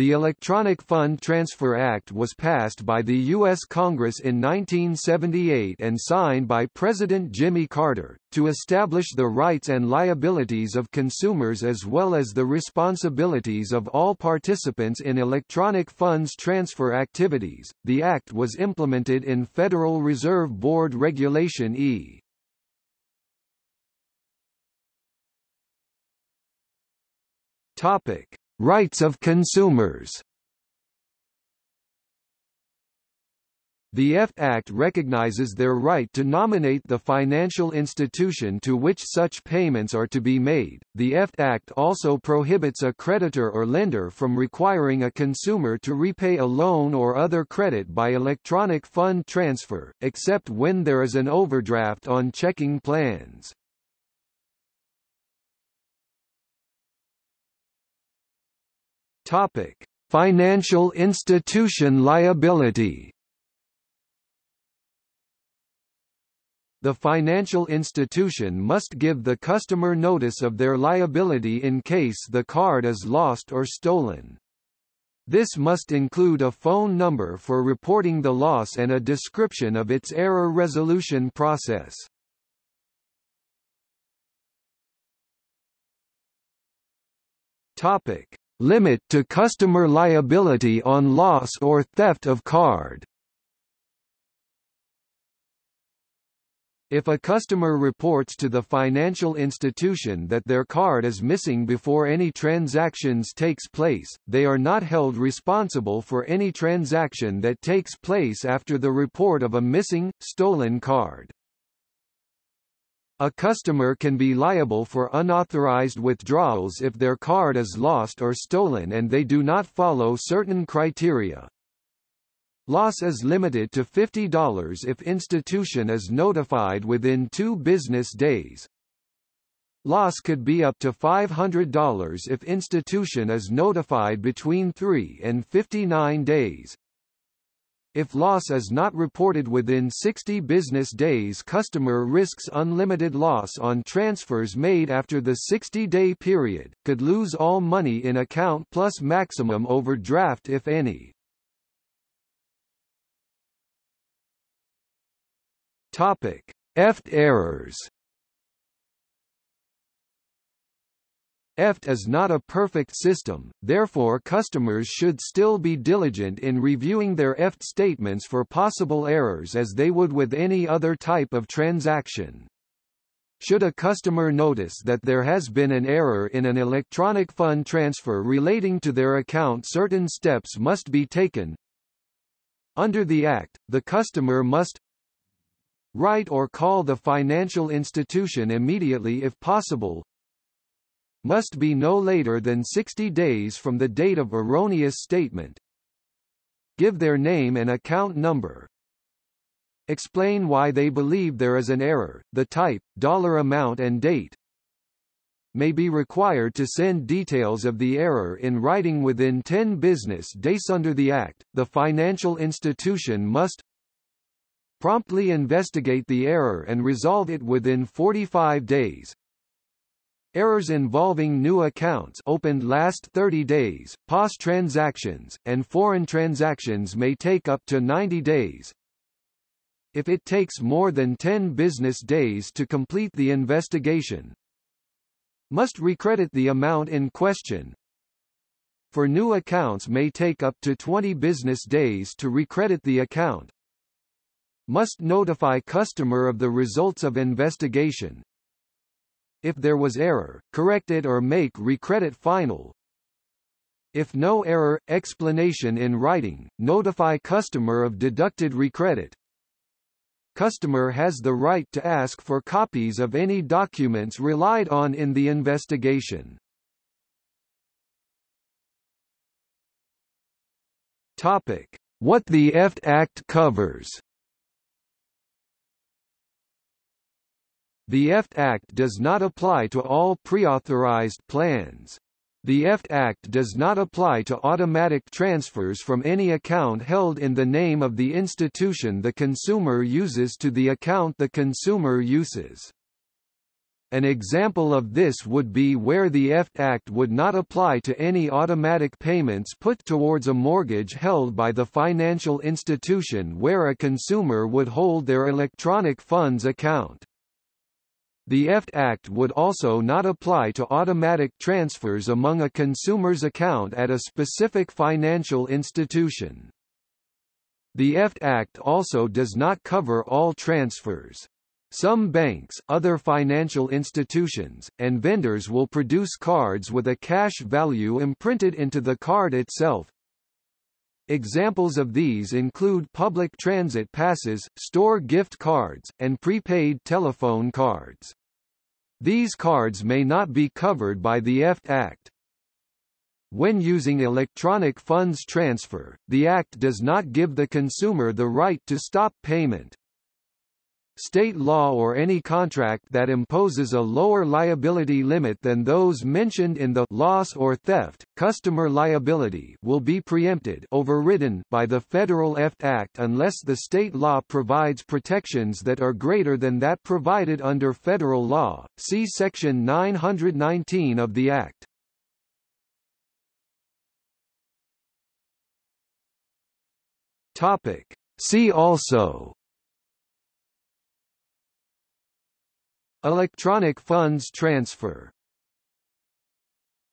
The Electronic Fund Transfer Act was passed by the U.S. Congress in 1978 and signed by President Jimmy Carter, to establish the rights and liabilities of consumers as well as the responsibilities of all participants in electronic funds transfer activities. The act was implemented in Federal Reserve Board Regulation E. Topic: Rights of consumers The F Act recognizes their right to nominate the financial institution to which such payments are to be made. The F Act also prohibits a creditor or lender from requiring a consumer to repay a loan or other credit by electronic fund transfer, except when there is an overdraft on checking plans. Topic: Financial institution liability. The financial institution must give the customer notice of their liability in case the card is lost or stolen. This must include a phone number for reporting the loss and a description of its error resolution process. Topic: Limit to customer liability on loss or theft of card. If a customer reports to the financial institution that their card is missing before any transactions takes place, they are not held responsible for any transaction that takes place after the report of a missing, stolen card. A customer can be liable for unauthorized withdrawals if their card is lost or stolen and they do not follow certain criteria. Loss is limited to $50 if institution is notified within two business days. Loss could be up to $500 if institution is notified between 3 and 59 days. If loss is not reported within 60 business days customer risks unlimited loss on transfers made after the 60-day period, could lose all money in account plus maximum overdraft if any. Topic. EFT errors EFT is not a perfect system, therefore customers should still be diligent in reviewing their EFT statements for possible errors as they would with any other type of transaction. Should a customer notice that there has been an error in an electronic fund transfer relating to their account certain steps must be taken. Under the Act, the customer must write or call the financial institution immediately if possible, must be no later than 60 days from the date of erroneous statement. Give their name and account number. Explain why they believe there is an error, the type, dollar amount and date. May be required to send details of the error in writing within 10 business days under the Act. The financial institution must promptly investigate the error and resolve it within 45 days, Errors involving new accounts opened last 30 days, POS transactions, and foreign transactions may take up to 90 days. If it takes more than 10 business days to complete the investigation, must recredit the amount in question. For new accounts may take up to 20 business days to recredit the account. Must notify customer of the results of investigation, if there was error, correct it or make recredit final. If no error, explanation in writing, notify customer of deducted recredit. Customer has the right to ask for copies of any documents relied on in the investigation. Topic: What the EFT Act covers. The EFT Act does not apply to all preauthorized plans. The EFT Act does not apply to automatic transfers from any account held in the name of the institution the consumer uses to the account the consumer uses. An example of this would be where the EFT Act would not apply to any automatic payments put towards a mortgage held by the financial institution where a consumer would hold their electronic funds account. The EFT Act would also not apply to automatic transfers among a consumer's account at a specific financial institution. The EFT Act also does not cover all transfers. Some banks, other financial institutions, and vendors will produce cards with a cash value imprinted into the card itself. Examples of these include public transit passes, store gift cards, and prepaid telephone cards. These cards may not be covered by the EFT Act. When using electronic funds transfer, the Act does not give the consumer the right to stop payment. State law or any contract that imposes a lower liability limit than those mentioned in the loss or theft, customer liability will be preempted overridden by the Federal EFT Act unless the state law provides protections that are greater than that provided under federal law. See section 919 of the Act. Topic. See also Electronic funds transfer